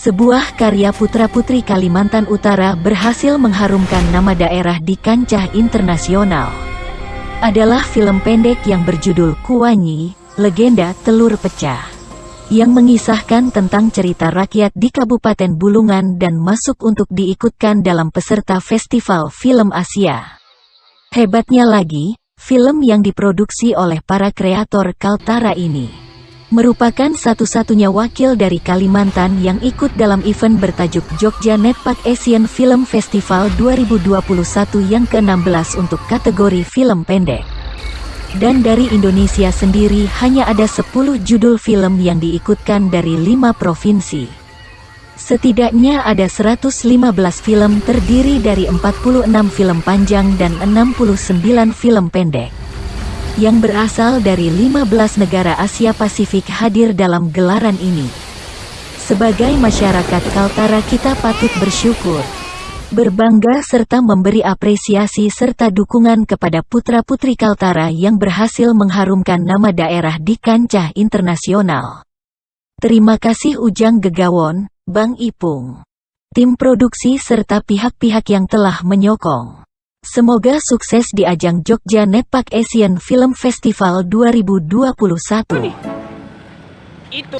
Sebuah karya putra-putri Kalimantan Utara berhasil mengharumkan nama daerah di kancah internasional. Adalah film pendek yang berjudul Kuanyi, Legenda Telur Pecah. Yang mengisahkan tentang cerita rakyat di Kabupaten Bulungan dan masuk untuk diikutkan dalam peserta Festival Film Asia. Hebatnya lagi, film yang diproduksi oleh para kreator Kaltara ini merupakan satu-satunya wakil dari Kalimantan yang ikut dalam event bertajuk Jogja Netpak Asian Film Festival 2021 yang ke-16 untuk kategori film pendek. Dan dari Indonesia sendiri hanya ada 10 judul film yang diikutkan dari 5 provinsi. Setidaknya ada 115 film terdiri dari 46 film panjang dan 69 film pendek yang berasal dari 15 negara Asia Pasifik hadir dalam gelaran ini. Sebagai masyarakat Kaltara kita patut bersyukur, berbangga serta memberi apresiasi serta dukungan kepada putra-putri Kaltara yang berhasil mengharumkan nama daerah di kancah internasional. Terima kasih Ujang Gegawon, Bang Ipung, tim produksi serta pihak-pihak yang telah menyokong. Semoga sukses di ajang Jogja Netpak Asian Film Festival 2021. Itu.